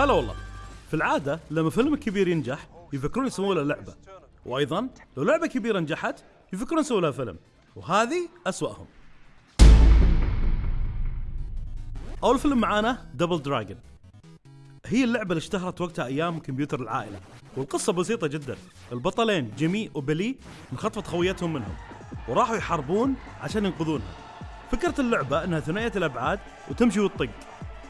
هلا والله. في العادة لما فيلم كبير ينجح يفكرون يسوون له لعبة. وأيضا لو لعبة كبيرة نجحت يفكرون يسوون لها فيلم. وهذه أسوأهم. أول فيلم معانا Double Dragon هي اللعبة اللي اشتهرت وقتها أيام كمبيوتر العائلة. والقصة بسيطة جدا. البطلين جيمي وبيلي انخطفت خويتهم منهم. وراحوا يحاربون عشان ينقذونها. فكرة اللعبة إنها ثنائية الأبعاد وتمشي وتطق.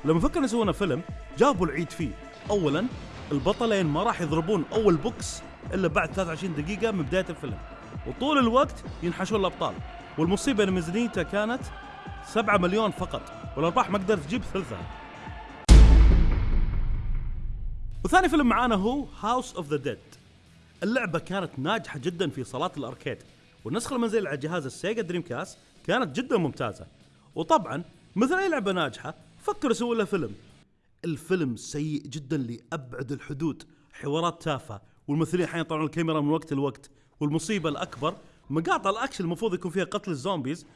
لما فكروا يسوون فيلم جابوا العيد فيه. اولا البطلين ما راح يضربون أول بوكس إلا بعد 23 دقيقة من بداية الفيلم. وطول الوقت ينحشون الأبطال. والمصيبة إن ميزانيته كانت 7 مليون فقط. والأرباح ما قدرت تجيب ثلثها. وثاني فيلم معانا هو House of the Dead اللعبة كانت ناجحة جدا في صالات ال arcade. والنسخة المنزلية على جهاز ال Sega Dreamcast كانت جدا ممتازة. وطبعا مثل أي لعبة ناجحة فكروا يسوون لها فيلم. الفيلم سيء جدا لأبعد الحدود. حوارات تافهة والممثلين أحيانا يطلعون الكاميرا من وقت لوقت والمصيبة الأكبر مقاطع الأكشن المفروض يكون فيها قتل الزومبيز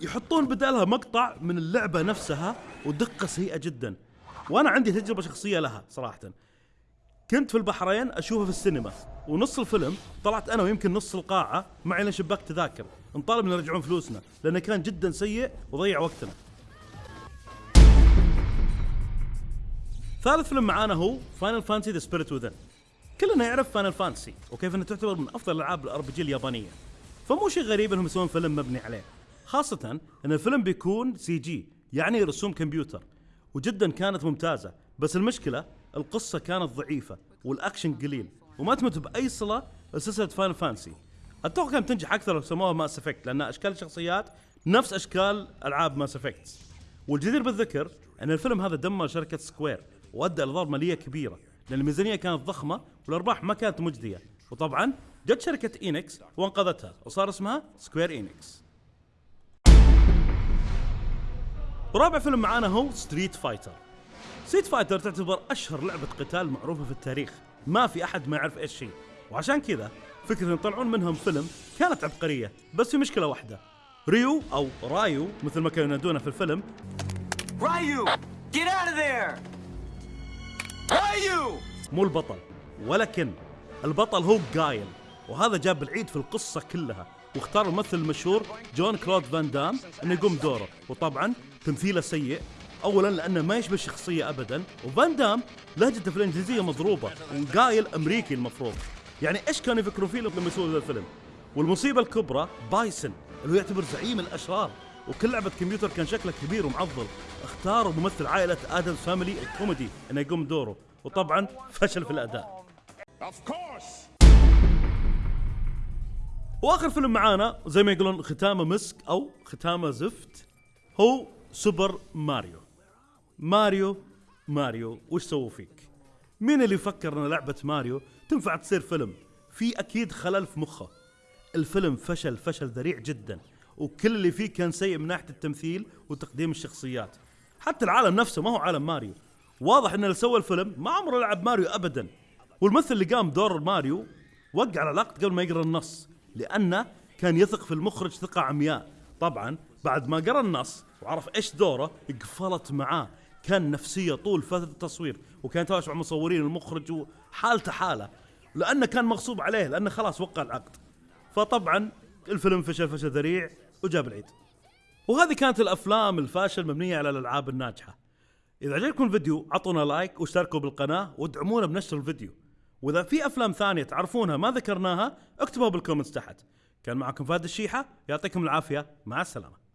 يحطون بدالها مقطع من اللعبة نفسها ودقة سيئة جدا. وأنا عندي تجربة شخصية لها صراحة. كنت في البحرين اشوفه في السينما ونص الفيلم طلعت أنا ويمكن نص القاعة معي لشباك التذاكر نطالب ان يرجعون فلوسنا لأنه كان جدا سيء وضيع وقتنا. ثالث فيلم معانا هو Final Fantasy The Spirits Within كلنا يعرف Final Fantasy وكيف انها تعتبر من أفضل الألعاب ال RPG اليابانية. فمو شيء غريب إنهم يسوون فيلم مبني عليه خاصة إن الفيلم بيكون CG يعني رسوم كمبيوتر وجدا كانت ممتازة بس المشكلة القصة كانت ضعيفة والأكشن قليل وما تمت بأي صلة لسلسلة Final Fantasy أتوقع كانت تنجح أكثر لو سموها Mass Effect لأن أشكال الشخصيات نفس أشكال ألعاب Mass Effect والجدير بالذكر إن الفيلم هذا دمر شركة Square وأدى إلى ضرر مالية كبيرة لأن الميزانية كانت ضخمة والأرباح ما كانت مجدية. وطبعا جت شركة Enix وأنقذتها وصار اسمها Square Enix. ورابع فيلم معانا هو Street Fighter. Street Fighter تعتبر أشهر لعبة قتال معروفة في التاريخ. ما في أحد ما يعرف إيش هي. وعشان كذا فكرة يطلعون منهم فيلم كانت عبقرية بس في مشكلة واحدة. ريو أو رايو مثل ما كانوا ينادونه في الفيلم. Ryu! Get out of there! Ryu! مو البطل ولكن البطل هو جايل وهذا جاب العيد في القصة كلها واختار الممثل المشهور جون كلود فان دام إنه يقوم دوره وطبعا تمثيله سيء اولا لأنه ما يشبه الشخصيه ابدا وفان دام لهجته في الانجليزيه مضروبة وقايل أمريكي المفروض. يعني إيش كانوا يفكروا فيه لما يسووا ذا الفيلم؟ والمصيبة الكبرى بايسن اللي هو يعتبر زعيم الأشرار. وكل لعبة كمبيوتر كان شكله كبير ومعضل. اختاروا ممثل عائلة Addams Family الكوميدي إنه يقوم دوره وطبعا فشل في الأداء! وآخر فيلم معانا زي ما يقولون ختامه مسك أو ختامه زفت هو Super Mario. ماريو ماريو وش سووا فيك؟ مين اللي يفكر إن لعبة ماريو تنفع تصير فيلم؟ في أكيد خلل في مخه. الفيلم فشل فشل ذريع جدا. وكل اللي فيه كان سيء من ناحية التمثيل وتقديم الشخصيات. حتى العالم نفسه ما هو عالم ماريو. واضح إن اللي سوى الفيلم ما عمره لعب ماريو ابدا. والممثل اللي قام دور ماريو وقع العقد قبل ما يقرأ النص لأنه كان يثق في المخرج ثقة عمياء. طبعا بعد ما قرأ النص وعرف إيش دوره قفلت معاه. كان نفسية طول فترة التصوير وكان يتواصل مع المصورين المخرج وحالته حالة. لأنه كان مغصوب عليه لأنه خلاص وقع العقد. فطبعا الفيلم فشل فشل ذريع. وجاب العيد. وهذه كانت الأفلام الفاشل مبنية على الألعاب الناجحة. إذا عجبكم الفيديو عطونا like واشتركوا بالقناة وادعمونا بنشر الفيديو. وإذا في أفلام ثانية تعرفونها ما ذكرناها اكتبوها بال comments تحت. كان معكم فهد الشيحة يعطيكم العافية. مع السلامة.